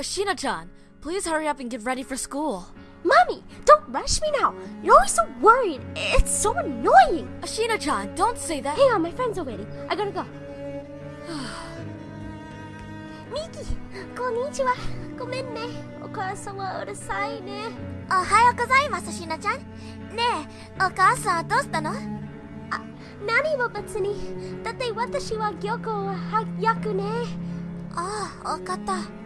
Ashina-chan, please hurry up and get ready for school. Mommy, don't rush me now. You're always so worried. It's so annoying. Ashina-chan, don't say that. Hang on, my friends are waiting. I gotta go. Miki, konnichiwa. Gomen ne. Okaasan wa urusai ne. Ohayou gozaimasu, Ashina-chan. Ne eh, okaasan wa no? Nani wo batsu ni. Datte watashi wa gyoko wa hayaku ne. Ah, wakata.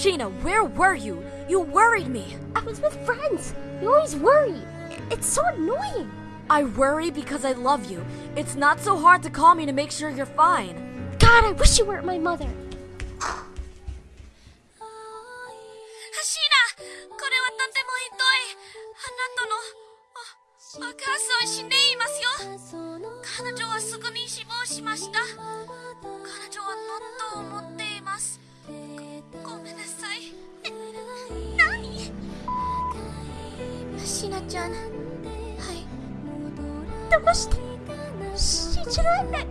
なちゃんねえお母さんどうしたの何も別に。だって私は漁港は早くね。ああわかった Ashina, where were you? You worried me. I was with friends. You always worry. It's so annoying. I worry because I love you. It's not so hard to call me to make sure you're fine. God, I wish you weren't my mother. シーナこれはとてもひどいあなたのおお母さん死んでいますよ彼女はすぐに死亡しました シナちゃんはい。どうして信じられない。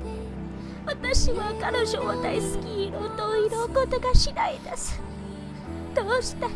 私は彼女を大好き。色と色ことがしないです。どうして